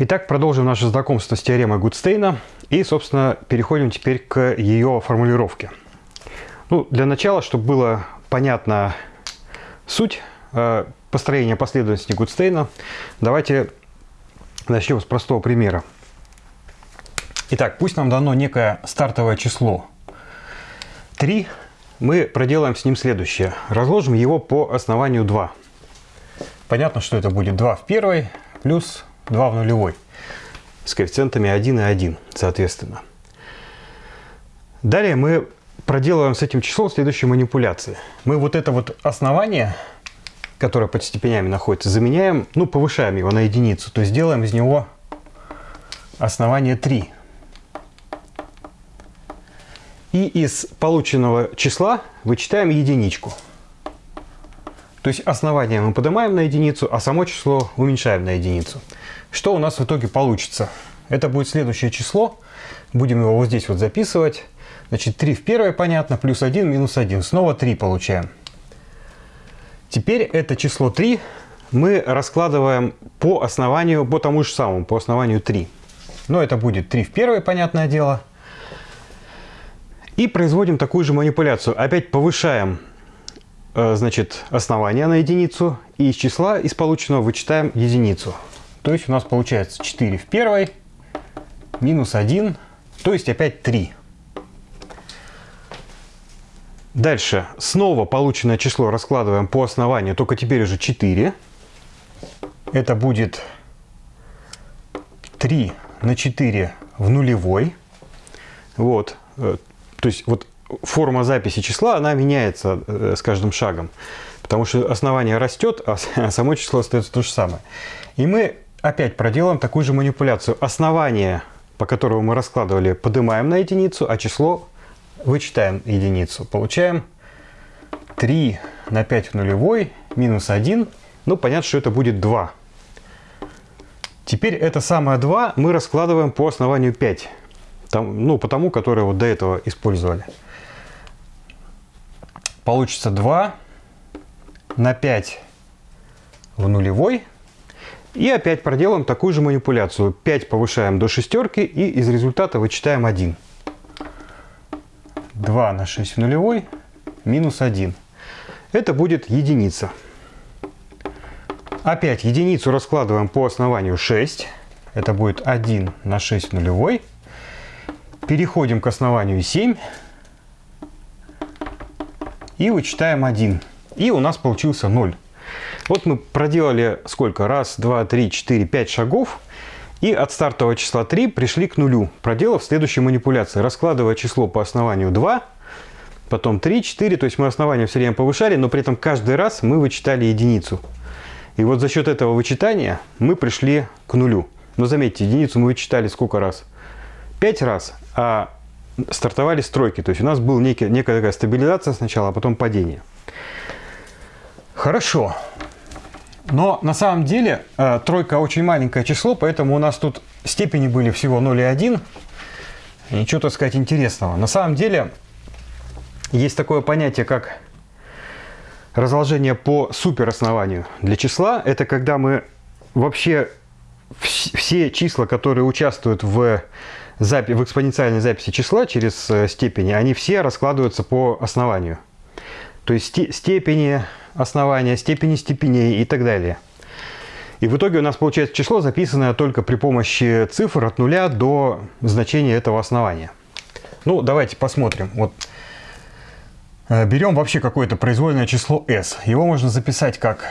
Итак, продолжим наше знакомство с теоремой Гудстейна и, собственно, переходим теперь к ее формулировке. Ну, для начала, чтобы было понятна суть э, построения последовательности Гудстейна, давайте начнем с простого примера. Итак, пусть нам дано некое стартовое число 3, мы проделаем с ним следующее. Разложим его по основанию 2. Понятно, что это будет 2 в первой плюс 2 в нулевой с коэффициентами 1 и 1, соответственно. Далее мы проделываем с этим числом следующие манипуляции. Мы вот это вот основание, которое под степенями находится, заменяем, ну, повышаем его на единицу, то есть делаем из него основание 3. И из полученного числа вычитаем единичку. То есть основание мы поднимаем на единицу, а само число уменьшаем на единицу. Что у нас в итоге получится? Это будет следующее число. Будем его вот здесь вот записывать. Значит, 3 в первой, понятно, плюс 1, минус 1. Снова 3 получаем. Теперь это число 3 мы раскладываем по основанию, по тому же самому, по основанию 3. Но это будет 3 в первой, понятное дело. И производим такую же манипуляцию. Опять повышаем э, значит, основание на единицу. И из числа, из полученного, вычитаем единицу. То есть у нас получается 4 в первой, минус 1, то есть опять 3. Дальше снова полученное число раскладываем по основанию, только теперь уже 4. Это будет 3 на 4 в нулевой. Вот. Э, то есть вот форма записи числа, она меняется э, с каждым шагом. Потому что основание растет, а само число остается то же самое. И мы опять проделаем такую же манипуляцию. Основание, по которому мы раскладывали, поднимаем на единицу, а число вычитаем единицу. Получаем 3 на 5 в нулевой минус 1. Ну, понятно, что это будет 2. Теперь это самое 2 мы раскладываем по основанию 5. Там, ну, по тому, которое вот до этого использовали. Получится 2 на 5 в нулевой. И опять проделаем такую же манипуляцию. 5 повышаем до шестерки и из результата вычитаем 1. 2 на 6 в нулевой минус 1. Это будет единица. Опять единицу раскладываем по основанию 6. Это будет 1 на 6 в нулевой. Переходим к основанию 7. И вычитаем 1. И у нас получился 0. Вот мы проделали сколько? Раз, два, три, четыре, пять шагов. И от стартового числа 3 пришли к нулю, проделав следующие манипуляции. Раскладывая число по основанию 2, потом 3, 4, то есть мы основание все время повышали, но при этом каждый раз мы вычитали единицу. И вот за счет этого вычитания мы пришли к нулю. Но заметьте, единицу мы вычитали сколько раз? 5 раз а стартовали стройки. То есть у нас была некая, некая такая стабилизация сначала, а потом падение. Хорошо. Но на самом деле э, тройка очень маленькое число, поэтому у нас тут степени были всего 0 и 1. Ничего, так сказать, интересного. На самом деле есть такое понятие, как разложение по супероснованию для числа. Это когда мы вообще все числа, которые участвуют в запи в экспоненциальной записи числа через э, степени, они все раскладываются по основанию. То есть степени основания, степени степеней и так далее. И в итоге у нас получается число, записанное только при помощи цифр от нуля до значения этого основания. Ну, давайте посмотрим. Вот э, берем вообще какое-то произвольное число s. Его можно записать как,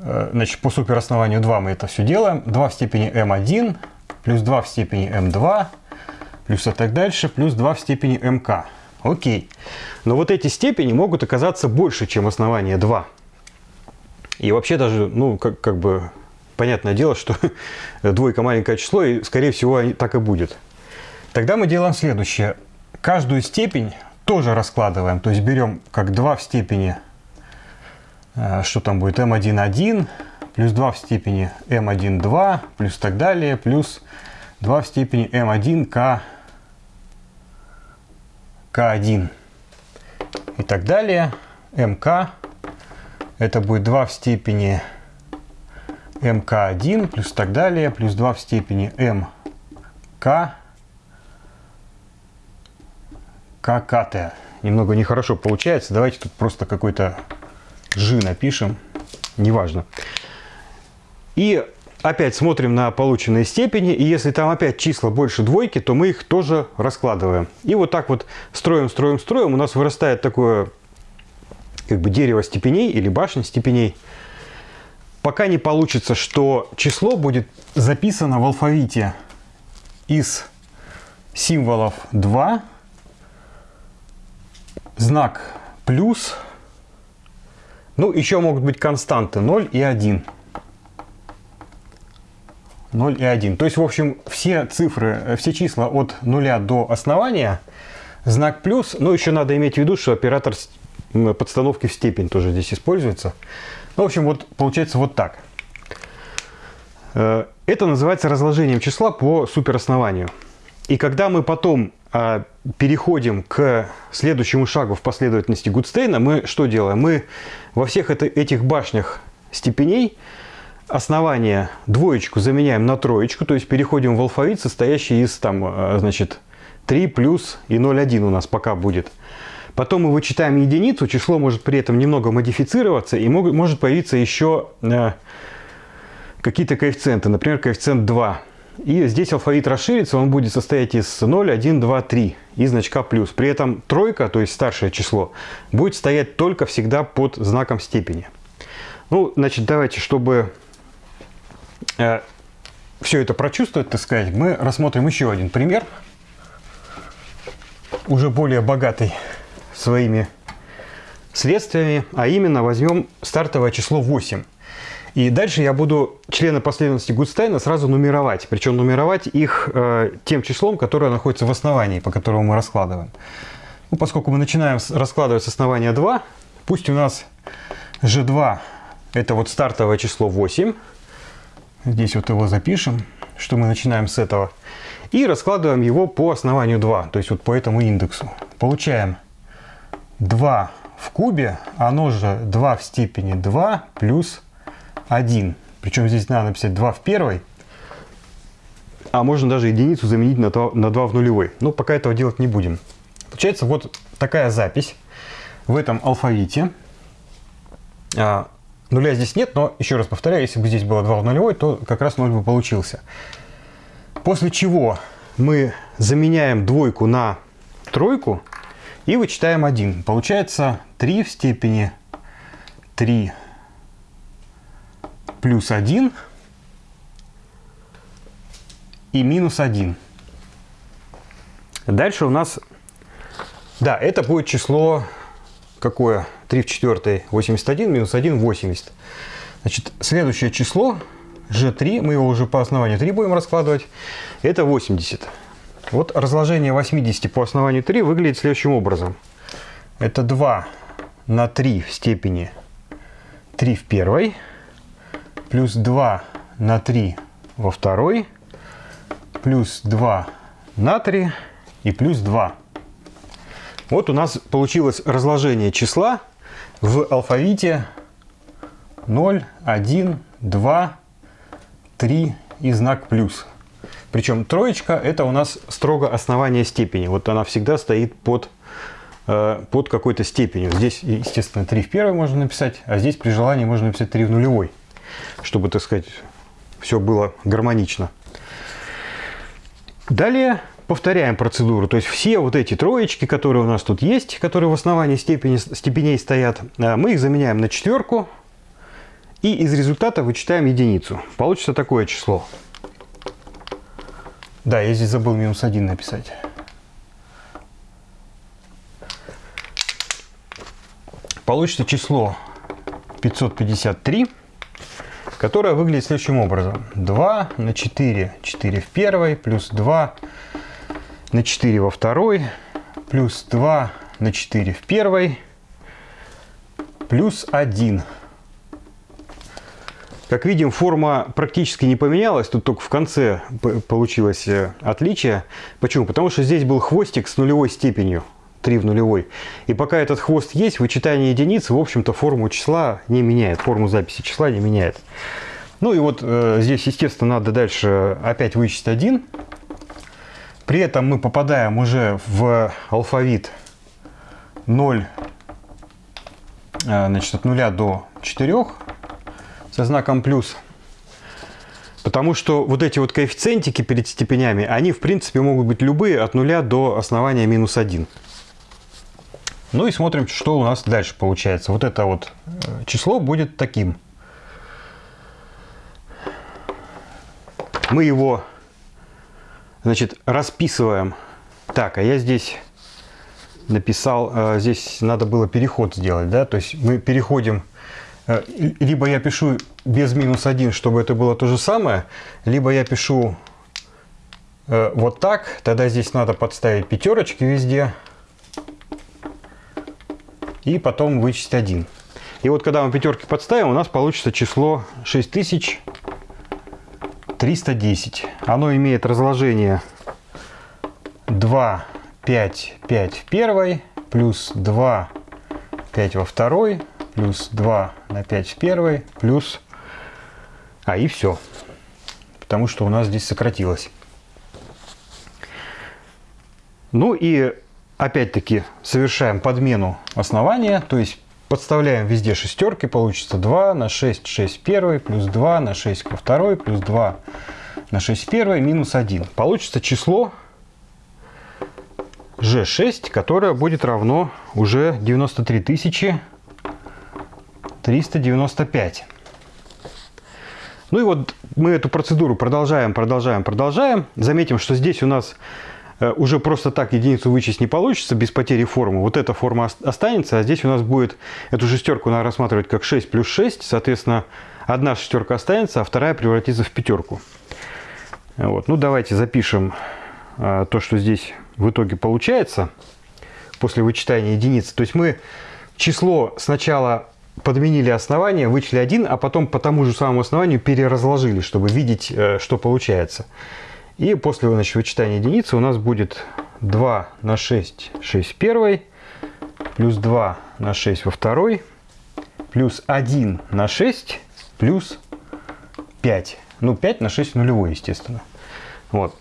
э, значит, по супероснованию 2 мы это все делаем. 2 в степени m1 плюс 2 в степени m2, плюс и так дальше, плюс 2 в степени mk. Окей. Но вот эти степени могут оказаться больше, чем основание 2. И вообще даже, ну, как, как бы, понятное дело, что двойка маленькое число, и, скорее всего, так и будет. Тогда мы делаем следующее. Каждую степень тоже раскладываем. То есть берем как 2 в степени, э, что там будет, m1,1, плюс 2 в степени m1, 2, плюс так далее, плюс 2 в степени m1, k, k1 и так далее. mk это будет 2 в степени МК1 плюс так далее, плюс 2 в степени МК ККТ. Немного нехорошо получается. Давайте тут просто какой-то G напишем. Неважно. И опять смотрим на полученные степени. И если там опять числа больше двойки, то мы их тоже раскладываем. И вот так вот строим, строим, строим. У нас вырастает такое как бы дерево степеней или башня степеней. Пока не получится, что число будет записано в алфавите из символов 2, знак плюс, ну еще могут быть константы 0 и 1. 0 и 1. То есть, в общем, все цифры, все числа от 0 до основания, знак плюс, но еще надо иметь в виду, что оператор подстановки в степень тоже здесь используется. Ну, в общем, вот получается вот так. Э, это называется разложением числа по супероснованию. И когда мы потом а, переходим к следующему шагу в последовательности Гудстейна, мы что делаем? Мы во всех это, этих башнях степеней основание двоечку заменяем на троечку, то есть переходим в алфавит, состоящий из там, а, значит, 3 плюс и 0,1 у нас пока будет. Потом мы вычитаем единицу, число может при этом немного модифицироваться и может появиться еще э, какие-то коэффициенты, например, коэффициент 2. И здесь алфавит расширится, он будет состоять из 0, 1, 2, 3 и значка плюс. При этом тройка, то есть старшее число, будет стоять только всегда под знаком степени. Ну, значит, давайте, чтобы э, все это прочувствовать, так сказать, мы рассмотрим еще один пример, уже более богатый своими следствиями, а именно возьмем стартовое число 8. И дальше я буду члены последовательности Гудстайна сразу нумеровать. Причем нумеровать их э, тем числом, которое находится в основании, по которому мы раскладываем. Ну, поскольку мы начинаем раскладывать с основания 2, пусть у нас G2 это вот стартовое число 8. Здесь вот его запишем, что мы начинаем с этого. И раскладываем его по основанию 2, то есть вот по этому индексу. Получаем 2 в кубе, оно же 2 в степени 2 плюс 1. Причем здесь надо написать 2 в первой, а можно даже единицу заменить на 2, на 2 в нулевой. Но пока этого делать не будем. Получается вот такая запись в этом алфавите. А, нуля здесь нет, но еще раз повторяю, если бы здесь было 2 в нулевой, то как раз 0 бы получился. После чего мы заменяем двойку на тройку и вычитаем 1. Получается 3 в степени 3 плюс 1 и минус 1. Дальше у нас, да, это будет число какое? 3 в четвертой 81, минус 1 80. Значит, следующее число g3, мы его уже по основанию 3 будем раскладывать, это 80. Вот разложение 80 по основанию 3 выглядит следующим образом. Это 2 на 3 в степени 3 в первой, плюс 2 на 3 во второй, плюс 2 на 3 и плюс 2. Вот у нас получилось разложение числа в алфавите 0, 1, 2, 3 и знак плюс. Причем троечка это у нас строго основание степени. Вот она всегда стоит под, э, под какой-то степенью. Здесь, естественно, 3 в первой можно написать, а здесь при желании можно написать 3 в нулевой, чтобы, так сказать, все было гармонично. Далее повторяем процедуру. То есть все вот эти троечки, которые у нас тут есть, которые в основании степени, степеней стоят, э, мы их заменяем на четверку. И из результата вычитаем единицу. Получится такое число. Да, я здесь забыл минус 1 написать. Получится число 553, которое выглядит следующим образом. 2 на 4, 4 в первой, плюс 2 на 4 во второй, плюс 2 на 4 в первой, плюс 1 как видим, форма практически не поменялась, тут только в конце получилось э, отличие. Почему? Потому что здесь был хвостик с нулевой степенью, 3 в нулевой. И пока этот хвост есть, вычитание единицы, в общем-то, форму числа не меняет, форму записи числа не меняет. Ну и вот э, здесь, естественно, надо дальше опять вычесть 1. При этом мы попадаем уже в алфавит 0, э, значит, от 0 до 4 со знаком плюс. Потому что вот эти вот коэффициентики перед степенями, они в принципе могут быть любые от 0 до основания минус 1. Ну и смотрим, что у нас дальше получается. Вот это вот э, число будет таким. Мы его, значит, расписываем. Так, а я здесь написал, э, здесь надо было переход сделать, да, то есть мы переходим, э, либо я пишу без минус 1, чтобы это было то же самое, либо я пишу вот так, тогда здесь надо подставить пятерочки везде, и потом вычесть 1. И вот когда мы пятерки подставим, у нас получится число 6310. Оно имеет разложение 2, 5, 5 в первой, плюс 2, 5 во второй, плюс 2 на 5 в первой, плюс... А, и все. Потому что у нас здесь сократилось. Ну и опять-таки совершаем подмену основания, то есть подставляем везде шестерки, получится 2 на 6, 6 первый, плюс 2 на 6 ко второй, плюс 2 на 6 первый, минус 1. Получится число G6, которое будет равно уже 93 395. Ну и вот мы эту процедуру продолжаем, продолжаем, продолжаем. Заметим, что здесь у нас уже просто так единицу вычесть не получится без потери формы. Вот эта форма останется, а здесь у нас будет эту шестерку надо рассматривать как 6 плюс 6. Соответственно, одна шестерка останется, а вторая превратится в пятерку. Вот. Ну, давайте запишем э, то, что здесь в итоге получается после вычитания единицы. То есть мы число сначала подменили основание, вычли 1, а потом по тому же самому основанию переразложили, чтобы видеть, э, что получается. И после значит, вычитания единицы у нас будет 2 на 6, 6 в первой, плюс 2 на 6 во второй, плюс 1 на 6, плюс 5. Ну, 5 на 6 нулевой, естественно. Вот.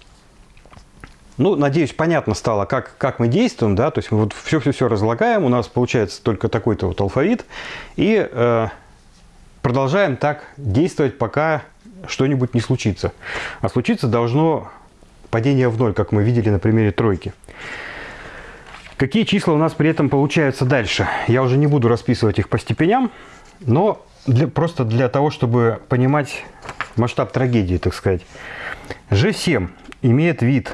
Ну, надеюсь, понятно стало, как, как мы действуем, да, то есть мы вот все-все-все разлагаем, у нас получается только такой-то вот алфавит, и э, продолжаем так действовать, пока что-нибудь не случится. А случиться должно падение в ноль, как мы видели на примере тройки. Какие числа у нас при этом получаются дальше? Я уже не буду расписывать их по степеням, но для, просто для того, чтобы понимать масштаб трагедии, так сказать. G7 имеет вид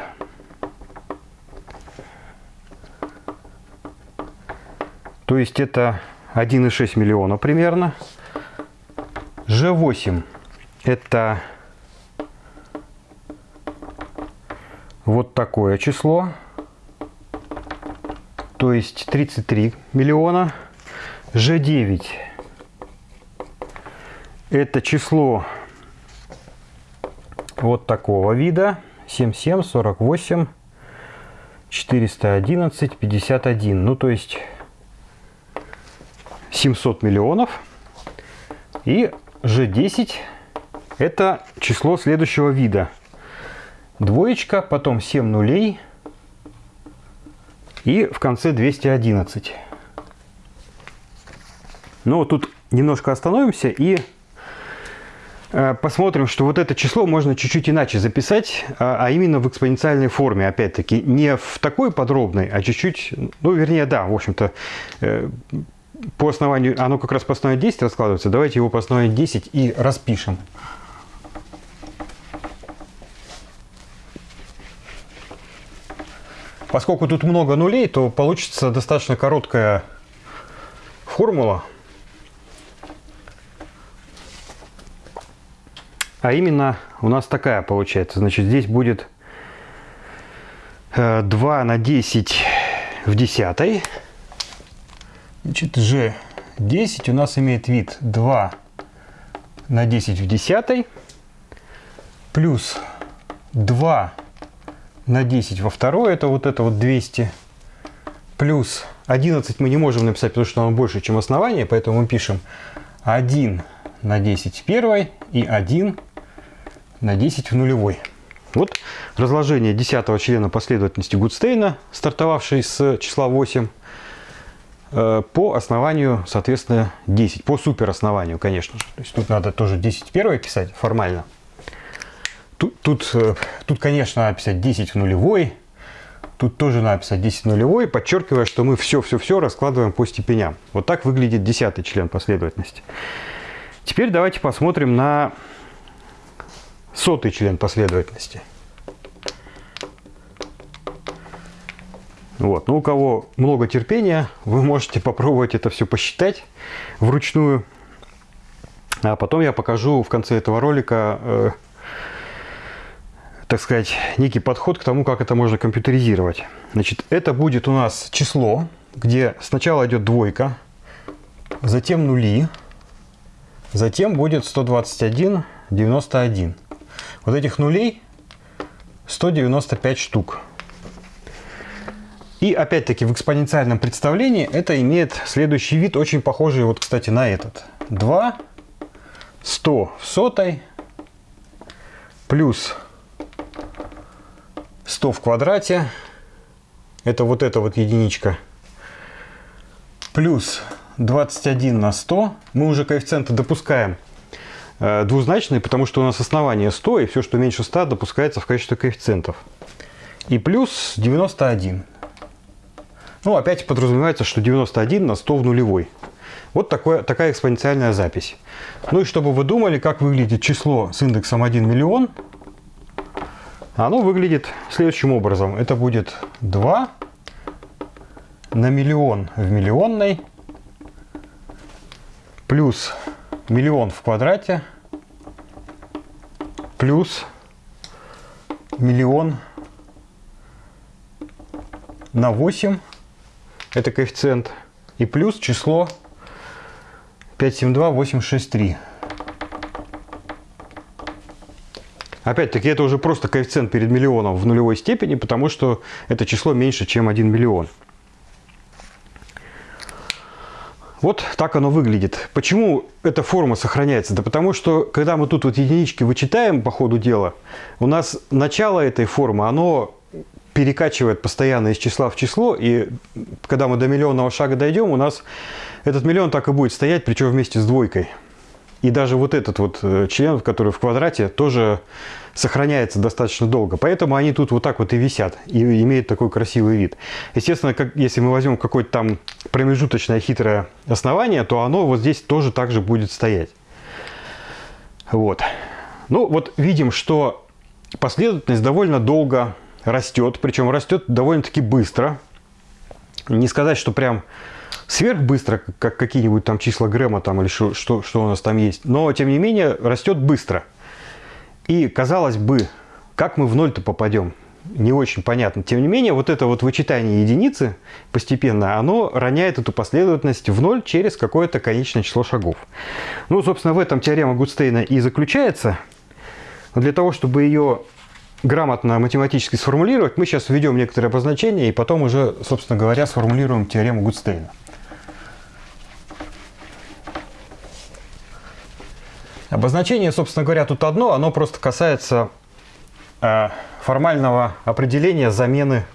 то есть это 1,6 миллиона примерно. G8 это вот такое число, то есть 33 миллиона. G9 это число вот такого вида. 77 48 411 51 ну то есть 700 миллионов. И G10 это число следующего вида. Двоечка, потом 7 нулей и в конце 211. Ну, вот тут немножко остановимся и э, посмотрим, что вот это число можно чуть-чуть иначе записать, а, а именно в экспоненциальной форме, опять-таки, не в такой подробной, а чуть-чуть, ну, вернее, да, в общем-то, э, по основанию, оно как раз по основанию 10 раскладывается, давайте его по основанию 10 и распишем. Поскольку тут много нулей, то получится достаточно короткая формула. А именно у нас такая получается. Значит, здесь будет 2 э, на 10 в десятой. Значит, G10 у нас имеет вид 2 на 10 в десятой плюс 2 на 10 во второй, это вот это вот 200, плюс 11 мы не можем написать, потому что оно больше, чем основание, поэтому мы пишем 1 на 10 в и 1 на 10 в нулевой. Вот разложение десятого члена последовательности Гудстейна, стартовавшей с числа 8, э, по основанию, соответственно, 10. По супероснованию, конечно. То есть тут надо тоже 10 первое писать формально. Тут, тут, э, конечно, надо писать 10 в нулевой. Тут тоже надо писать 10 в нулевой, подчеркивая, что мы все-все-все раскладываем по степеням. Вот так выглядит десятый член последовательности. Теперь давайте посмотрим на сотый член последовательности. Вот. Ну, у кого много терпения, вы можете попробовать это все посчитать вручную. А потом я покажу в конце этого ролика, э, так сказать, некий подход к тому, как это можно компьютеризировать. Значит, это будет у нас число, где сначала идет двойка, затем нули, затем будет 121, 91. Вот этих нулей 195 штук. И опять-таки в экспоненциальном представлении это имеет следующий вид, очень похожий, вот, кстати, на этот. 2, 100 в сотой, плюс 100 в квадрате, это вот эта вот единичка, плюс 21 на 100, мы уже коэффициенты допускаем Э, двузначные, потому что у нас основание 100, и все, что меньше 100, допускается в качестве коэффициентов. И плюс 91. Ну, опять подразумевается, что 91 на 100 в нулевой. Вот такое, такая экспоненциальная запись. Ну и чтобы вы думали, как выглядит число с индексом 1 миллион, оно выглядит следующим образом. Это будет 2 на миллион в миллионной плюс миллион в квадрате плюс миллион на 8, это коэффициент, и плюс число 572863. Опять-таки, это уже просто коэффициент перед миллионом в нулевой степени, потому что это число меньше, чем 1 миллион. Вот так оно выглядит. Почему эта форма сохраняется? Да потому что, когда мы тут вот единички вычитаем по ходу дела, у нас начало этой формы, оно перекачивает постоянно из числа в число, и когда мы до миллионного шага дойдем, у нас этот миллион так и будет стоять, причем вместе с двойкой. И даже вот этот вот э, член, который в квадрате, тоже сохраняется достаточно долго. Поэтому они тут вот так вот и висят, и имеют такой красивый вид. Естественно, как, если мы возьмем какое-то там промежуточное хитрое основание, то оно вот здесь тоже так же будет стоять. Вот. Ну вот видим, что последовательность довольно долго растет, причем растет довольно-таки быстро. Не сказать, что прям сверхбыстро, как какие-нибудь там числа Грэма там или что, что, что у нас там есть, но тем не менее растет быстро. И казалось бы, как мы в ноль-то попадем? Не очень понятно. Тем не менее, вот это вот вычитание единицы постепенно, оно роняет эту последовательность в ноль через какое-то конечное число шагов. Ну, собственно, в этом теорема Гудстейна и заключается. Но для того, чтобы ее грамотно математически сформулировать, мы сейчас введем некоторые обозначения и потом уже, собственно говоря, сформулируем теорему Гудстейна. Обозначение, собственно говоря, тут одно, оно просто касается э, формального определения замены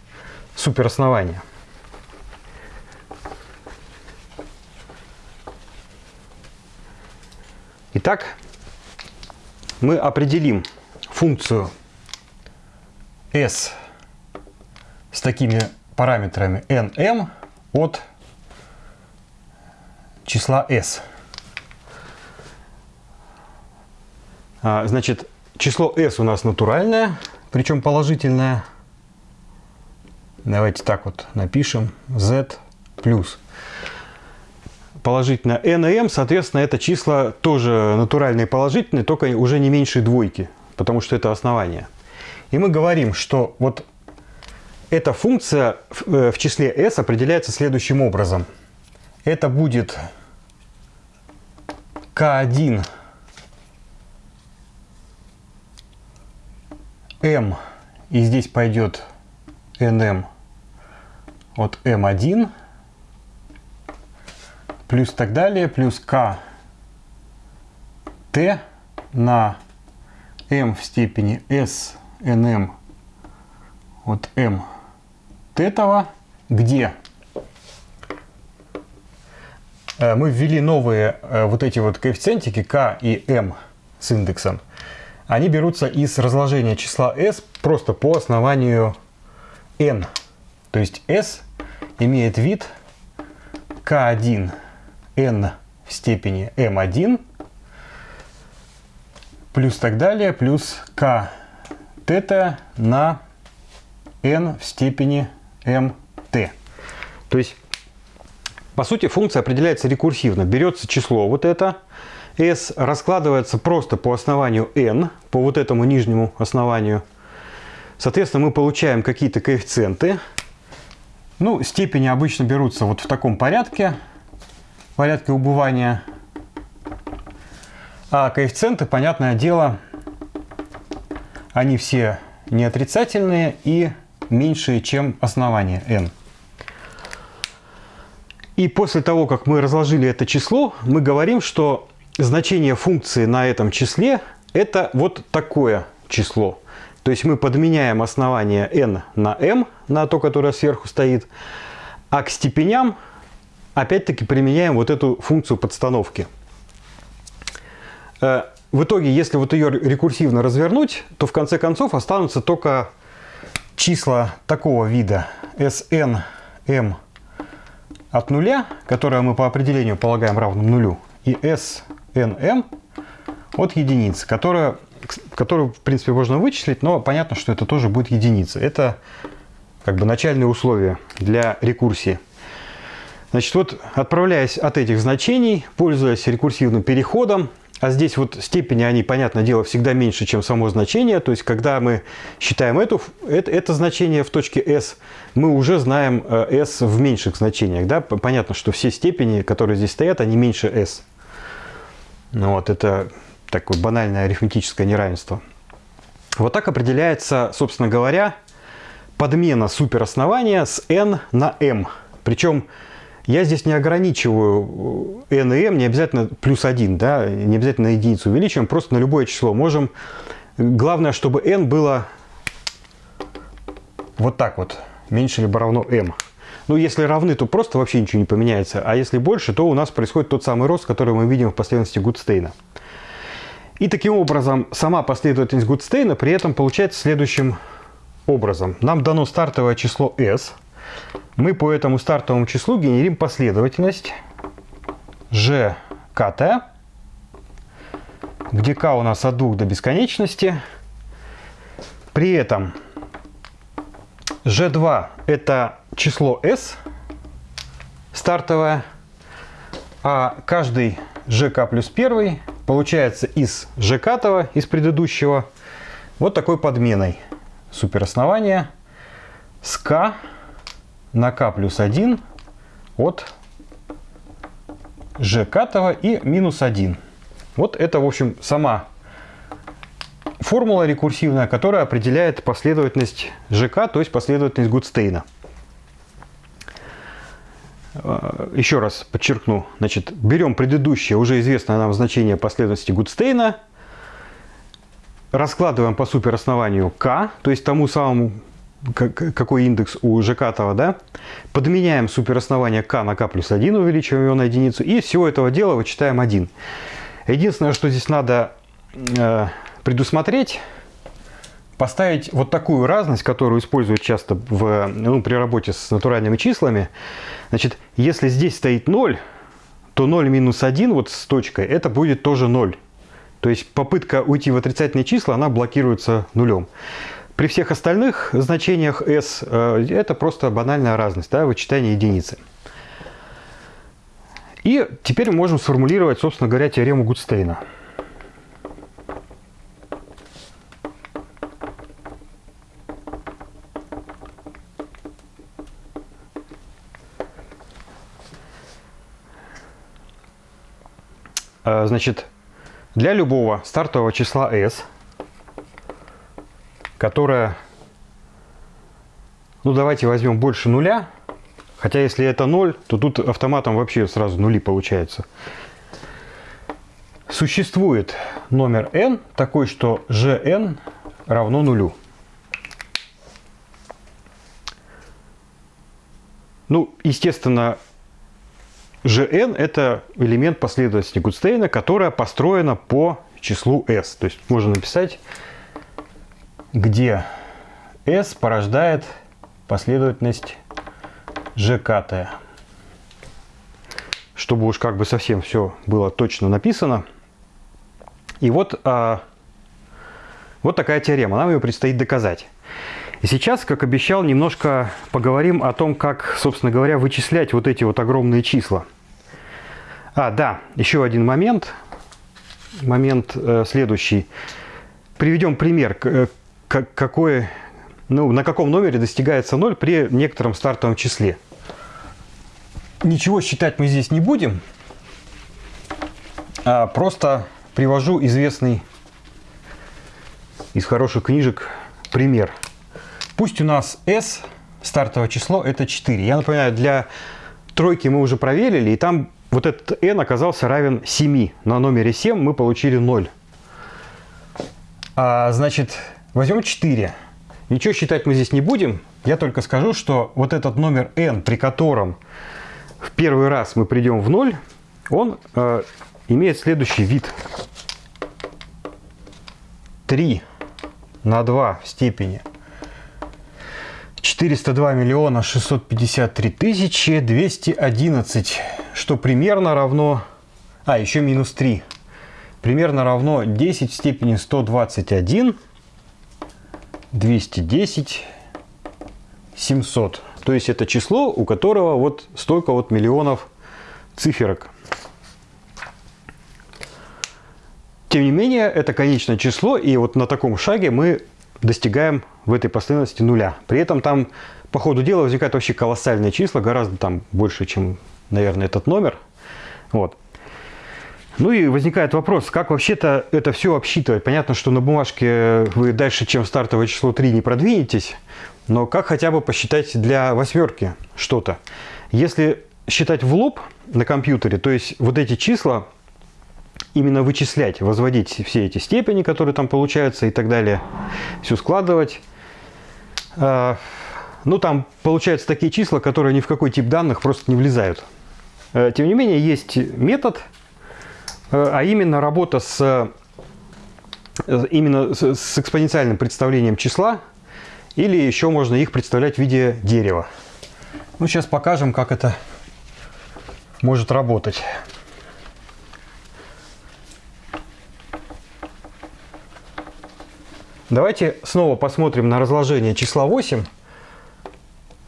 супероснования. Итак, мы определим функцию s с такими параметрами nm от числа s. значит, число s у нас натуральное, причем положительное. Давайте так вот напишем. z плюс. Положительное n и m, соответственно, это числа тоже натуральные положительные, только уже не меньше двойки, потому что это основание. И мы говорим, что вот эта функция в э, числе s определяется следующим образом. Это будет k1 m, и здесь пойдет nm от m1, плюс так далее, плюс k t на m в степени s nm от m тетова, где? Э, мы ввели новые э, вот эти вот коэффициентики k и m с индексом. Они берутся из разложения числа s просто по основанию n. То есть s имеет вид k1 n в степени m1 плюс так далее, плюс k тета на n в степени mt. То есть, по сути, функция определяется рекурсивно. Берется число вот это, s раскладывается просто по основанию n, по вот этому нижнему основанию. Соответственно, мы получаем какие-то коэффициенты. Ну, степени обычно берутся вот в таком порядке, порядке убывания. А коэффициенты, понятное дело, они все не отрицательные и меньшие, чем основание n. И после того, как мы разложили это число, мы говорим, что значение функции на этом числе это вот такое число. То есть мы подменяем основание n на m, на то, которое сверху стоит, а к степеням опять-таки применяем вот эту функцию подстановки. Э, в итоге, если вот ее рекурсивно развернуть, то в конце концов останутся только числа такого вида Sn m от нуля, которое мы по определению полагаем равным нулю, и Snm от единицы, которая, которую, в принципе, можно вычислить, но понятно, что это тоже будет единица. Это как бы начальные условия для рекурсии. Значит, вот отправляясь от этих значений, пользуясь рекурсивным переходом, а здесь вот степени, они, понятное дело, всегда меньше, чем само значение. То есть, когда мы считаем эту, это, это значение в точке S, мы уже знаем э, S в меньших значениях. Да? Понятно, что все степени, которые здесь стоят, они меньше S. Ну, вот, это такое банальное арифметическое неравенство. Вот так определяется, собственно говоря, подмена супероснования с n на m. Причем я здесь не ограничиваю n и m, не обязательно плюс 1, да, не обязательно единицу увеличиваем, просто на любое число можем. Главное, чтобы n было вот так вот, меньше либо равно m. Ну, если равны, то просто вообще ничего не поменяется. А если больше, то у нас происходит тот самый рост, который мы видим в последовательности Гудстейна. И таким образом, сама последовательность Гудстейна при этом получается следующим образом. Нам дано стартовое число s – мы по этому стартовому числу генерим последовательность g kt, где k у нас от 2 до бесконечности. При этом g2 это число s стартовое, а каждый gk плюс 1 получается из gk, из предыдущего, вот такой подменой супероснования с k на k плюс 1 от катого и минус 1. Вот это, в общем, сама формула рекурсивная, которая определяет последовательность ЖК, то есть последовательность Гудстейна. Э, еще раз подчеркну, значит, берем предыдущее, уже известное нам значение последовательности Гудстейна, раскладываем по супероснованию k, то есть тому самому какой индекс у Жекатова, да, подменяем супероснование k на k плюс 1, увеличиваем его на единицу, и всего этого дела вычитаем 1. Единственное, что здесь надо э, предусмотреть, поставить вот такую разность, которую используют часто в, ну, при работе с натуральными числами. Значит, если здесь стоит 0, то 0 минус 1 вот с точкой, это будет тоже 0. То есть попытка уйти в отрицательные числа, она блокируется нулем. При всех остальных значениях s э, это просто банальная разность, да, вычитание единицы. И теперь мы можем сформулировать, собственно говоря, теорему Гудстейна. Значит, для любого стартового числа s – которая, ну давайте возьмем больше нуля, хотя если это 0, то тут автоматом вообще сразу нули получается. существует номер n такой, что gn равно нулю. Ну, естественно, Gn – это элемент последовательности Гудстейна, которая построена по числу s. То есть можно написать, где s порождает последовательность gkt. Чтобы уж как бы совсем все было точно написано. И вот, а, вот такая теорема. Нам ее предстоит доказать. И сейчас, как обещал, немножко поговорим о том, как, собственно говоря, вычислять вот эти вот огромные числа. А, да, еще один момент. Момент э, следующий. Приведем пример, э, какой, ну, на каком номере достигается 0 при некотором стартовом числе. Ничего считать мы здесь не будем, а просто привожу известный из хороших книжек пример – Пусть у нас S, стартовое число, это 4. Я напоминаю, для тройки мы уже проверили, и там вот этот n оказался равен 7. На номере 7 мы получили 0. А, значит, возьмем 4. Ничего считать мы здесь не будем. Я только скажу, что вот этот номер n, при котором в первый раз мы придем в 0, он э, имеет следующий вид. 3 на 2 в степени 402 миллиона 653 тысячи 211, что примерно равно... А, еще минус 3. Примерно равно 10 в степени 121, 210, 700. То есть это число, у которого вот столько вот миллионов циферок. Тем не менее, это конечное число, и вот на таком шаге мы достигаем в этой последовательности нуля. При этом там по ходу дела возникают вообще колоссальные числа, гораздо там больше, чем, наверное, этот номер. Вот. Ну и возникает вопрос, как вообще-то это все обсчитывать? Понятно, что на бумажке вы дальше, чем стартовое число 3 не продвинетесь, но как хотя бы посчитать для восьмерки что-то? Если считать в лоб на компьютере, то есть вот эти числа именно вычислять, возводить все эти степени, которые там получаются и так далее, все складывать. А, ну, там получаются такие числа, которые ни в какой тип данных просто не влезают. А, тем не менее, есть метод, а именно работа с, именно с экспоненциальным представлением числа, или еще можно их представлять в виде дерева. Ну, сейчас покажем, как это может работать. Давайте снова посмотрим на разложение числа 8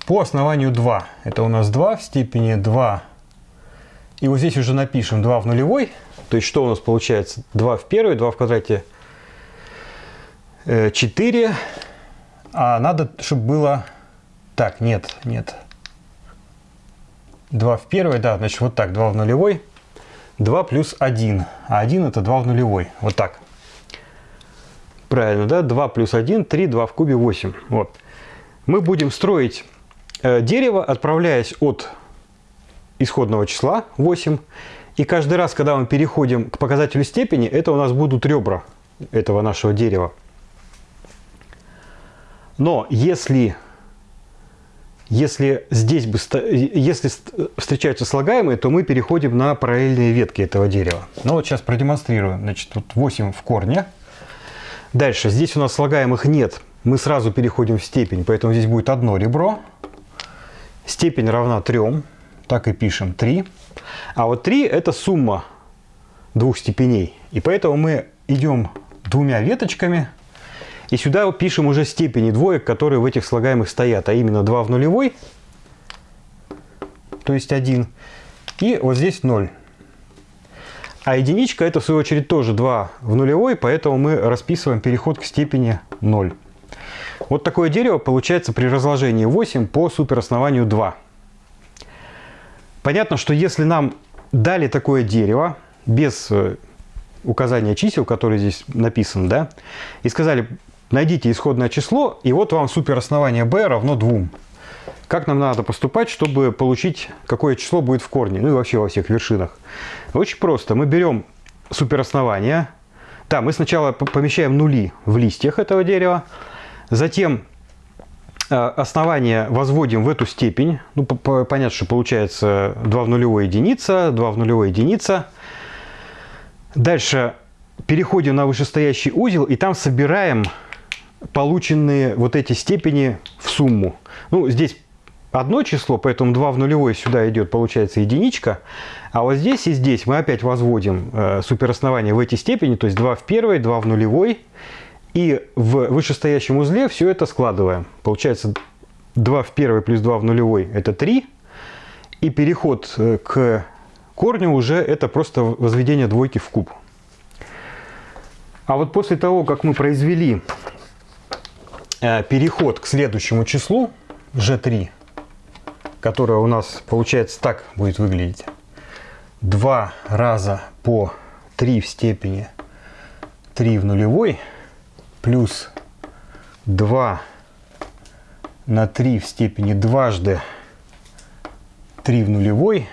по основанию 2. Это у нас 2 в степени 2. И вот здесь уже напишем 2 в нулевой. То есть что у нас получается? 2 в первой, 2 в квадрате 4. Э, а надо, чтобы было... Так, нет, нет. 2 в первой, да, значит вот так, 2 в нулевой. 2 плюс 1. А 1 это 2 в нулевой. Вот так. Правильно, да? 2 плюс 1, 3, 2 в кубе 8. Вот. Мы будем строить э, дерево, отправляясь от исходного числа 8. И каждый раз, когда мы переходим к показателю степени, это у нас будут ребра этого нашего дерева. Но если, если здесь бы, если встречаются слагаемые, то мы переходим на параллельные ветки этого дерева. Ну вот сейчас продемонстрирую. Значит, тут 8 в корне. Дальше, здесь у нас слагаемых нет, мы сразу переходим в степень, поэтому здесь будет одно ребро. Степень равна 3, так и пишем 3. А вот 3 это сумма двух степеней. И поэтому мы идем двумя веточками. И сюда пишем уже степени двоек, которые в этих слагаемых стоят. А именно 2 в нулевой, то есть 1. И вот здесь 0. А единичка это в свою очередь тоже 2 в нулевой, поэтому мы расписываем переход к степени 0. Вот такое дерево получается при разложении 8 по супероснованию 2. Понятно, что если нам дали такое дерево без э, указания чисел, которые здесь написаны, да, и сказали, найдите исходное число, и вот вам супероснование b равно 2. Как нам надо поступать, чтобы получить, какое число будет в корне, ну и вообще во всех вершинах? Очень просто. Мы берем супероснования. Да, мы сначала помещаем нули в листьях этого дерева, затем э, основание возводим в эту степень. Ну, понятно, что получается 2 в нулевой единица, 2 в нулевой единица. Дальше переходим на вышестоящий узел и там собираем полученные вот эти степени в сумму. Ну, здесь одно число, поэтому 2 в нулевой сюда идет, получается единичка. А вот здесь и здесь мы опять возводим э, супероснование в эти степени, то есть 2 в первой, 2 в нулевой. И в вышестоящем узле все это складываем. Получается 2 в первой плюс 2 в нулевой это 3. И переход э, к корню уже это просто возведение двойки в куб. А вот после того, как мы произвели э, переход к следующему числу, g3, которое у нас получается так будет выглядеть. 2 раза по 3 в степени 3 в нулевой плюс 2 на 3 в степени дважды 3 в нулевой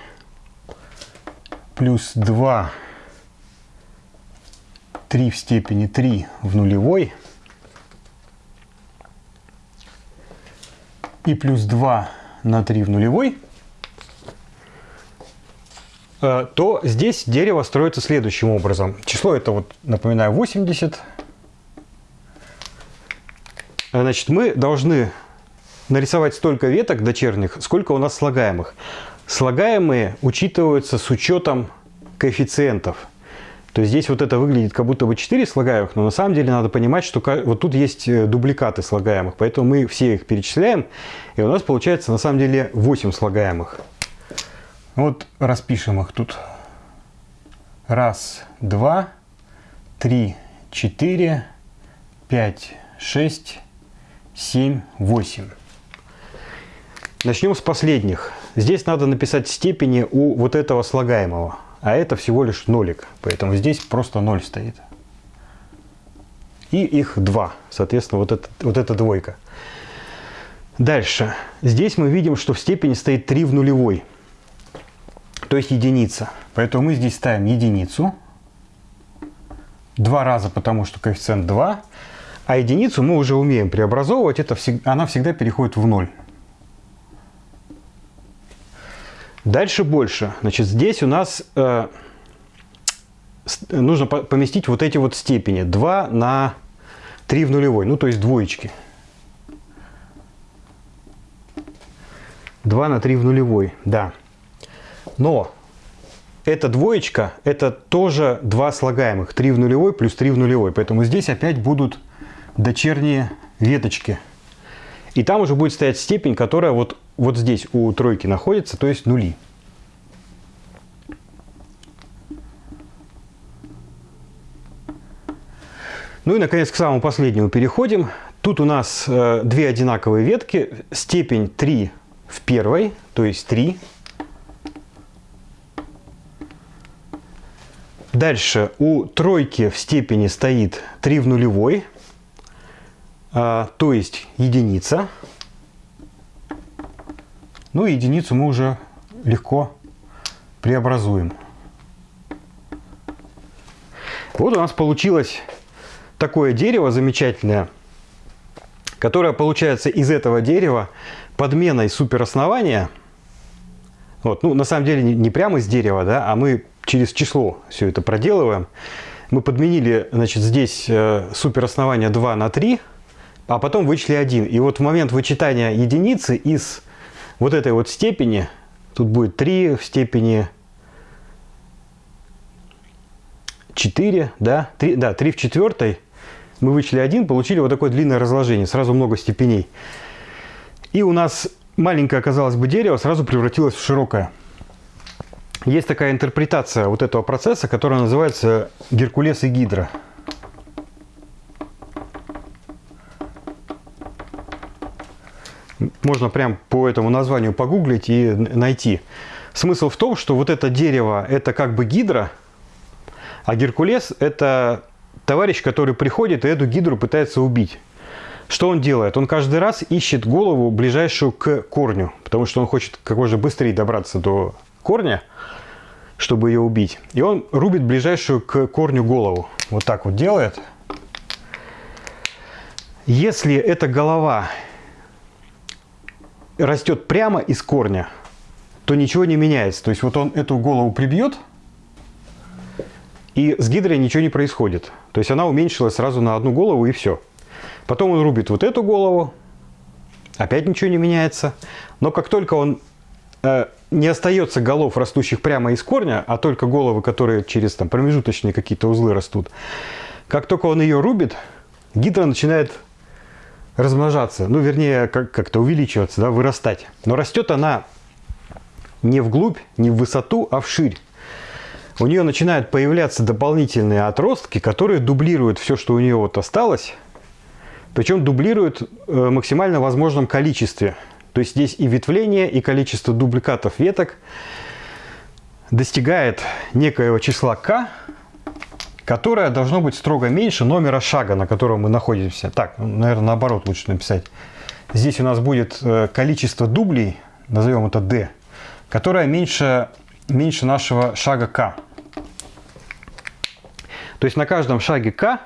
плюс 2 3 в степени 3 в нулевой и плюс 2 на 3 в нулевой, э, то здесь дерево строится следующим образом. Число это, вот, напоминаю, 80. Значит, мы должны нарисовать столько веток дочерних, сколько у нас слагаемых. Слагаемые учитываются с учетом коэффициентов. То есть здесь вот это выглядит как будто бы 4 слагаемых, но на самом деле надо понимать, что вот тут есть э, дубликаты слагаемых, поэтому мы все их перечисляем, и у нас получается на самом деле 8 слагаемых. Вот распишем их тут. Раз, два, три, четыре, пять, шесть, семь, восемь. Начнем с последних. Здесь надо написать степени у вот этого слагаемого а это всего лишь нолик, поэтому здесь просто 0 стоит. И их 2, соответственно, вот, это, вот эта двойка. Дальше. Здесь мы видим, что в степени стоит 3 в нулевой, то есть единица. Поэтому мы здесь ставим единицу. Два раза, потому что коэффициент 2. А единицу мы уже умеем преобразовывать, это она всегда переходит в 0. Дальше больше. Значит, здесь у нас э, нужно поместить вот эти вот степени. 2 на 3 в нулевой, ну то есть двоечки. 2 на 3 в нулевой, да. Но эта двоечка, это тоже два слагаемых. 3 в нулевой плюс 3 в нулевой. Поэтому здесь опять будут дочерние веточки. И там уже будет стоять степень, которая вот вот здесь у тройки находится, то есть нули. Ну и, наконец, к самому последнему переходим. Тут у нас э, две одинаковые ветки. Степень 3 в первой, то есть 3. Дальше у тройки в степени стоит 3 в нулевой, э, то есть единица. Ну и единицу мы уже легко преобразуем. Вот у нас получилось такое дерево замечательное, которое получается из этого дерева подменой супероснования. Вот, ну, на самом деле не, прямо из дерева, да, а мы через число все это проделываем. Мы подменили, значит, здесь э, супероснование 2 на 3, а потом вычли 1. И вот в момент вычитания единицы из вот этой вот степени, тут будет 3 в степени 4, да, 3, да, 3 в четвертой, мы вычли 1, получили вот такое длинное разложение, сразу много степеней. И у нас маленькое, казалось бы, дерево сразу превратилось в широкое. Есть такая интерпретация вот этого процесса, которая называется Геркулес и Гидра. Можно прям по этому названию погуглить и найти. Смысл в том, что вот это дерево это как бы гидра, а Геркулес это товарищ, который приходит и эту гидру пытается убить. Что он делает? Он каждый раз ищет голову ближайшую к корню, потому что он хочет как можно быстрее добраться до корня. чтобы ее убить. И он рубит ближайшую к корню голову. Вот так вот делает. Если эта голова растет прямо из корня, то ничего не меняется. То есть вот он эту голову прибьет, и с гидрой ничего не происходит. То есть она уменьшилась сразу на одну голову и все. Потом он рубит вот эту голову, опять ничего не меняется. Но как только он э, не остается голов, растущих прямо из корня, а только головы, которые через там, промежуточные какие-то узлы растут, как только он ее рубит, гидра начинает размножаться, ну, вернее, как-то увеличиваться, да, вырастать. Но растет она не вглубь, не в высоту, а вширь. У нее начинают появляться дополнительные отростки, которые дублируют все, что у нее вот осталось, причем дублируют э, максимально возможном количестве. То есть здесь и ветвление, и количество дубликатов веток достигает некоего числа k, которое должно быть строго меньше номера шага, на котором мы находимся. Так, ну, наверное, наоборот лучше написать. Здесь у нас будет э, количество дублей, назовем это d, которое меньше, меньше нашего шага k. То есть на каждом шаге k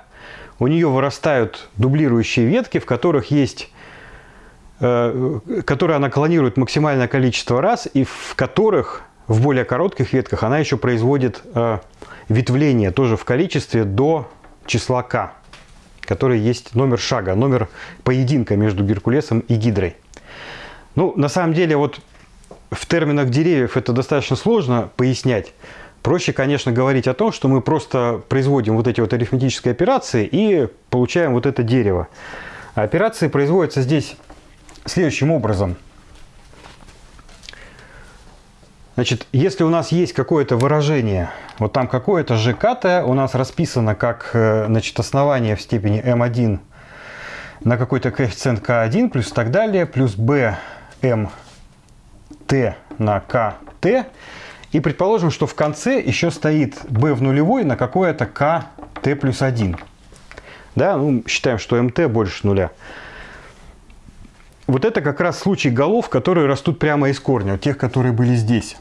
у нее вырастают дублирующие ветки, в которых есть э, которые она клонирует максимальное количество раз, и в которых в более коротких ветках она еще производит э, ветвление тоже в количестве до числа k, который есть номер шага, номер поединка между Геркулесом и Гидрой. Ну, на самом деле, вот в терминах деревьев это достаточно сложно пояснять. Проще, конечно, говорить о том, что мы просто производим вот эти вот арифметические операции и получаем вот это дерево. А операции производятся здесь следующим образом. Значит, если у нас есть какое-то выражение, вот там какое-то ЖКТ у нас расписано как э, значит, основание в степени m1 на какой-то коэффициент k1 плюс так далее, плюс t на kt, и предположим, что в конце еще стоит b в нулевой на какое-то kt плюс 1. Да, ну, считаем, что mt больше нуля. Вот это как раз случай голов, которые растут прямо из корня, тех, которые были здесь.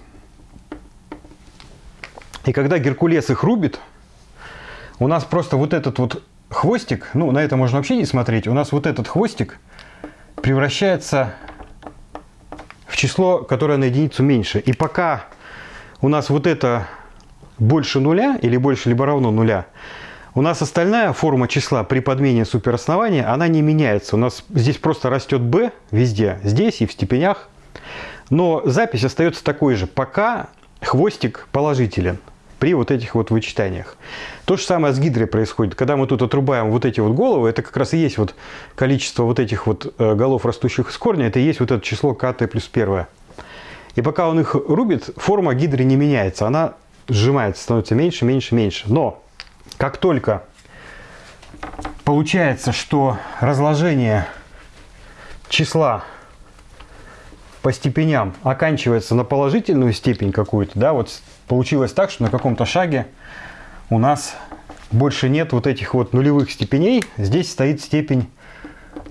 И когда Геркулес их рубит, у нас просто вот этот вот хвостик, ну, на это можно вообще не смотреть, у нас вот этот хвостик превращается в число, которое на единицу меньше. И пока у нас вот это больше нуля или больше либо равно нуля, у нас остальная форма числа при подмене супероснования, она не меняется. У нас здесь просто растет b везде, здесь и в степенях. Но запись остается такой же, пока хвостик положителен при вот этих вот вычитаниях. То же самое с гидрой происходит. Когда мы тут отрубаем вот эти вот головы, это как раз и есть вот количество вот этих вот э, голов, растущих из корня, это и есть вот это число КТ плюс первое. И пока он их рубит, форма гидры не меняется. Она сжимается, становится меньше, меньше, меньше. Но как только получается, что разложение числа по степеням оканчивается на положительную степень какую-то, да, вот получилось так, что на каком-то шаге у нас больше нет вот этих вот нулевых степеней, здесь стоит степень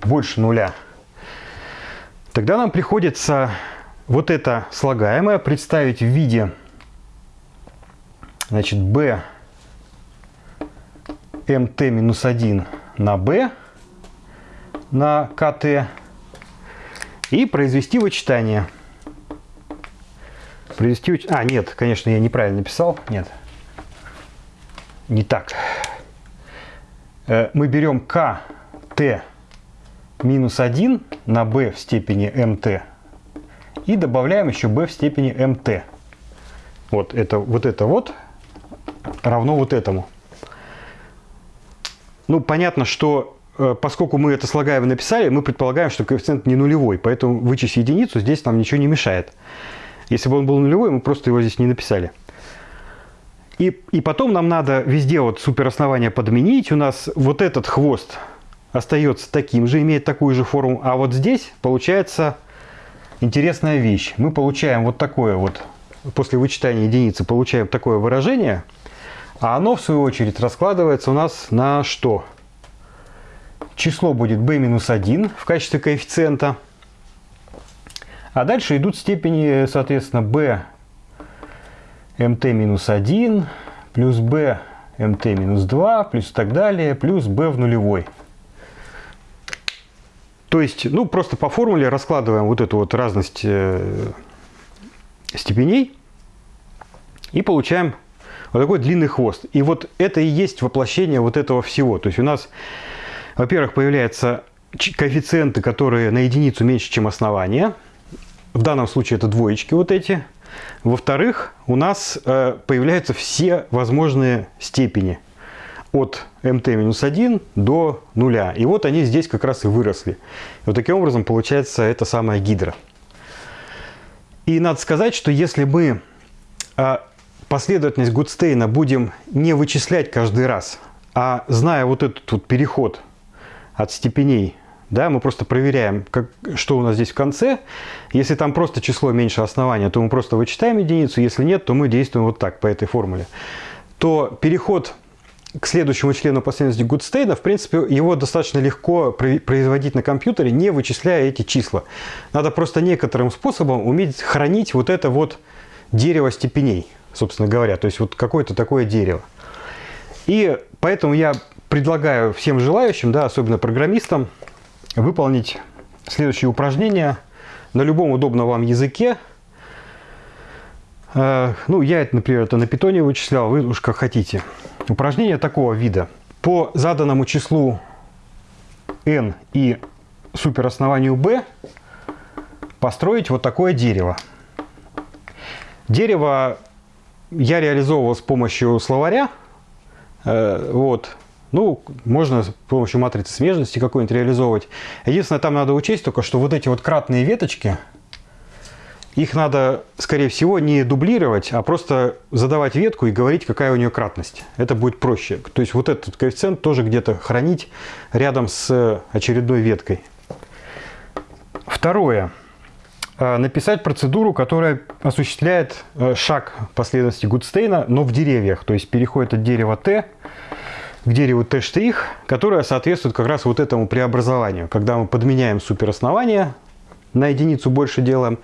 больше нуля. Тогда нам приходится вот это слагаемое представить в виде значит, b mt минус 1 на b на kt и произвести вычитание. Произвести... А, нет, конечно, я неправильно написал. Нет, не так. Э, мы берем kt минус 1 на b в степени mt и добавляем еще b в степени mt. Вот это вот, это вот равно вот этому. Ну, понятно, что э, поскольку мы это слагаем написали, мы предполагаем, что коэффициент не нулевой, поэтому вычесть единицу здесь нам ничего не мешает. Если бы он был нулевой, мы просто его здесь не написали. И, и потом нам надо везде вот супероснование подменить. У нас вот этот хвост остается таким же, имеет такую же форму. А вот здесь получается интересная вещь. Мы получаем вот такое вот, после вычитания единицы получаем такое выражение – а оно, в свою очередь, раскладывается у нас на что? Число будет b-1 в качестве коэффициента. А дальше идут степени, соответственно, b МТ минус 1 плюс Б МТ минус 2 плюс так далее плюс Б в нулевой. То есть, ну, просто по формуле раскладываем вот эту вот разность э, степеней и получаем вот такой длинный хвост. И вот это и есть воплощение вот этого всего. То есть у нас, во-первых, появляются коэффициенты, которые на единицу меньше, чем основание. В данном случае это двоечки вот эти. Во-вторых, у нас э, появляются все возможные степени от mt-1 до нуля. И вот они здесь как раз и выросли. Вот таким образом получается эта самая гидра. И надо сказать, что если мы э, последовательность Гудстейна будем не вычислять каждый раз, а зная вот этот вот переход от степеней, да, мы просто проверяем, как, что у нас здесь в конце. Если там просто число меньше основания, то мы просто вычитаем единицу. Если нет, то мы действуем вот так, по этой формуле. То переход к следующему члену последовательности Гудстейна, в принципе, его достаточно легко производить на компьютере, не вычисляя эти числа. Надо просто некоторым способом уметь хранить вот это вот дерево степеней собственно говоря. То есть вот какое-то такое дерево. И поэтому я предлагаю всем желающим, да, особенно программистам, выполнить следующее упражнение на любом удобном вам языке. Э, ну, я это, например, это на питоне вычислял, вы уж как хотите. Упражнение такого вида. По заданному числу n и супероснованию b построить вот такое дерево. Дерево я реализовывал с помощью словаря. Э, вот. Ну, можно с помощью матрицы смежности какой-нибудь реализовывать. Единственное, там надо учесть только, что вот эти вот кратные веточки, их надо, скорее всего, не дублировать, а просто задавать ветку и говорить, какая у нее кратность. Это будет проще. То есть вот этот коэффициент тоже где-то хранить рядом с очередной веткой. Второе. Э, написать процедуру, которая осуществляет э, шаг последовательности Гудстейна, но в деревьях. То есть переходит от дерева Т к дереву Т', которое соответствует как раз вот этому преобразованию. Когда мы подменяем супероснование, на единицу больше делаем,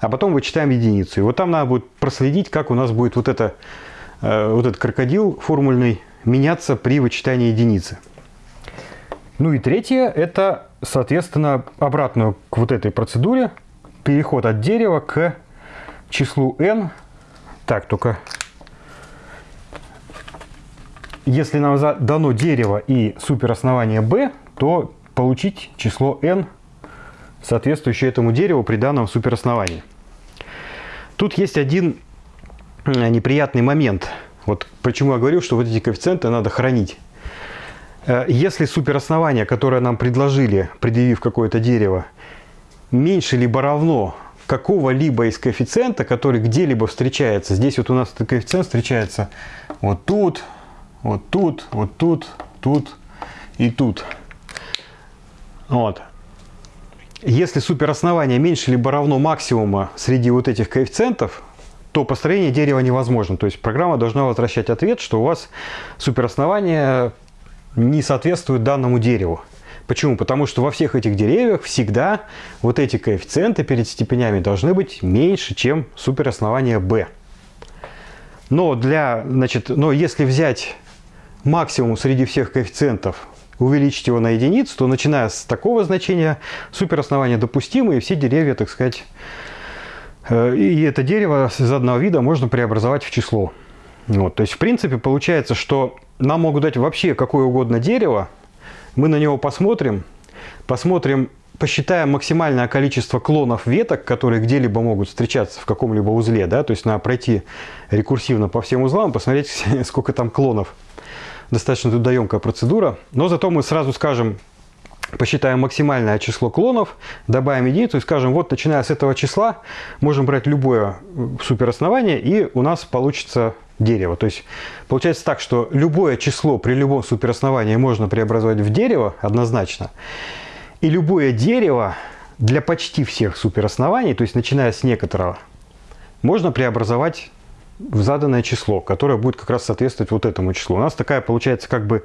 а потом вычитаем единицу. И вот там надо будет проследить, как у нас будет вот, это, э, вот этот крокодил формульный меняться при вычитании единицы. Ну и третье, это, соответственно, обратную к вот этой процедуре – переход от дерева к числу n. Так, только если нам дано дерево и супероснование b, то получить число n, соответствующее этому дереву при данном суперосновании. Тут есть один э, неприятный момент. Вот почему я говорю, что вот эти коэффициенты надо хранить. Э, если супероснование, которое нам предложили, предъявив какое-то дерево, меньше либо равно какого-либо из коэффициента, который где-либо встречается. Здесь вот у нас этот коэффициент встречается вот тут, вот тут, вот тут, тут и тут. Вот. Если супероснование меньше либо равно максимума среди вот этих коэффициентов, то построение дерева невозможно. То есть программа должна возвращать ответ, что у вас супероснование не соответствует данному дереву. Почему? Потому что во всех этих деревьях всегда вот эти коэффициенты перед степенями должны быть меньше, чем супероснование b. Но, для, значит, но если взять максимум среди всех коэффициентов, увеличить его на единицу, то начиная с такого значения супероснование допустимо, и все деревья, так сказать, э, и это дерево из одного вида можно преобразовать в число. Вот, то есть, в принципе, получается, что нам могут дать вообще какое угодно дерево, мы на него посмотрим, посмотрим, посчитаем максимальное количество клонов веток, которые где-либо могут встречаться в каком-либо узле, да, то есть надо пройти рекурсивно по всем узлам, посмотреть, сколько там клонов. Достаточно трудоемкая процедура, но зато мы сразу скажем, посчитаем максимальное число клонов, добавим единицу и скажем, вот начиная с этого числа можем брать любое супероснование и у нас получится дерево. То есть получается так, что любое число при любом суперосновании можно преобразовать в дерево однозначно. И любое дерево для почти всех супероснований, то есть начиная с некоторого, можно преобразовать в заданное число, которое будет как раз соответствовать вот этому числу. У нас такая получается как бы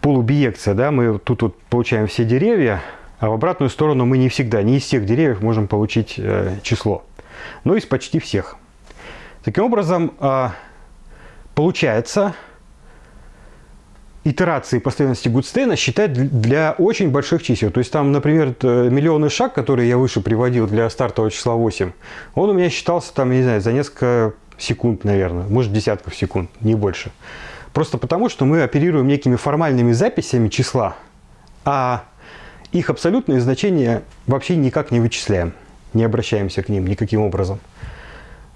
полубиекция. Да? Мы тут вот получаем все деревья, а в обратную сторону мы не всегда, не из всех деревьев можем получить э, число, но из почти всех. Таким образом, а, получается итерации последовательности Гудстейна считать для очень больших чисел. То есть там, например, миллионный шаг, который я выше приводил для стартового числа 8, он у меня считался там, я не знаю, за несколько секунд, наверное, может десятков секунд, не больше. Просто потому, что мы оперируем некими формальными записями числа, а их абсолютные значения вообще никак не вычисляем, не обращаемся к ним никаким образом.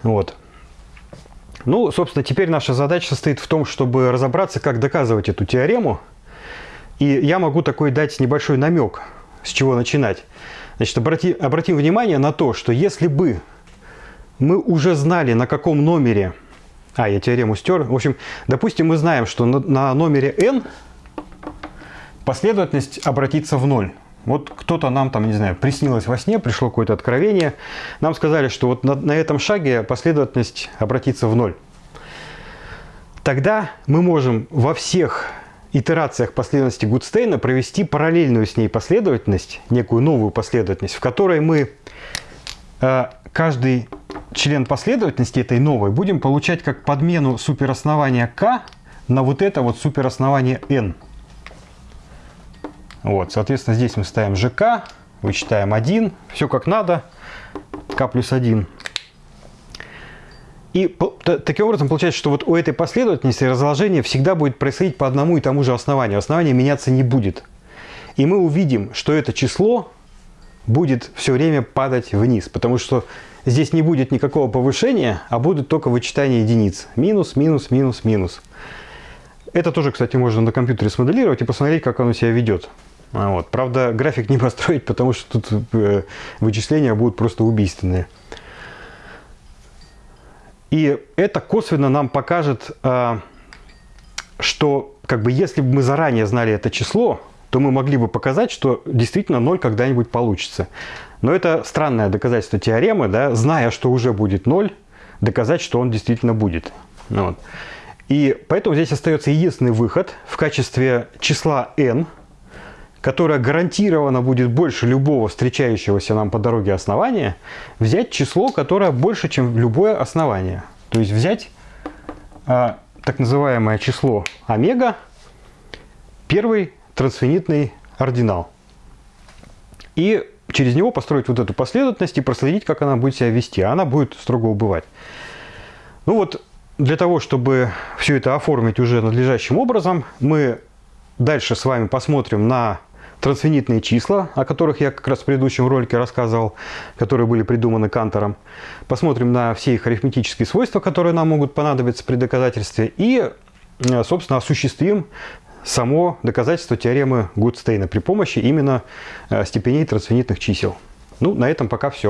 Вот. Ну, собственно, теперь наша задача состоит в том, чтобы разобраться, как доказывать эту теорему. И я могу такой дать небольшой намек, с чего начинать. Значит, обрати, обратим внимание на то, что если бы мы уже знали, на каком номере а, я теорему стер. В общем, допустим, мы знаем, что на, на номере n последовательность обратится в ноль. Вот кто-то нам там, не знаю, приснилось во сне, пришло какое-то откровение. Нам сказали, что вот на, на этом шаге последовательность обратится в ноль. Тогда мы можем во всех итерациях последовательности Гудстейна провести параллельную с ней последовательность, некую новую последовательность, в которой мы э, каждый член последовательности этой новой будем получать как подмену супероснования k на вот это вот супероснование n. Вот, соответственно, здесь мы ставим ЖК, вычитаем 1, все как надо, k плюс 1. И таким образом получается, что вот у этой последовательности разложение всегда будет происходить по одному и тому же основанию. Основание меняться не будет. И мы увидим, что это число будет все время падать вниз, потому что здесь не будет никакого повышения, а будет только вычитание единиц. Минус, минус, минус, минус. Это тоже, кстати, можно на компьютере смоделировать и посмотреть, как оно себя ведет. А вот. Правда, график не построить, потому что тут э, вычисления будут просто убийственные. И это косвенно нам покажет, э, что как бы если бы мы заранее знали это число, то мы могли бы показать, что действительно 0 когда-нибудь получится. Но это странное доказательство теоремы, да, зная, что уже будет 0, доказать, что он действительно будет. Ну вот. И поэтому здесь остается единственный выход в качестве числа n, которое гарантированно будет больше любого встречающегося нам по дороге основания, взять число, которое больше, чем любое основание. То есть взять а, так называемое число омега, первый трансфинитный ординал. И через него построить вот эту последовательность и проследить, как она будет себя вести. Она будет строго убывать. Ну вот, для того, чтобы все это оформить уже надлежащим образом, мы дальше с вами посмотрим на трансфинитные числа, о которых я как раз в предыдущем ролике рассказывал, которые были придуманы Кантором. Посмотрим на все их арифметические свойства, которые нам могут понадобиться при доказательстве. И, э, собственно, осуществим само доказательство теоремы Гудстейна при помощи именно э, степеней трансфинитных чисел. Ну, на этом пока все.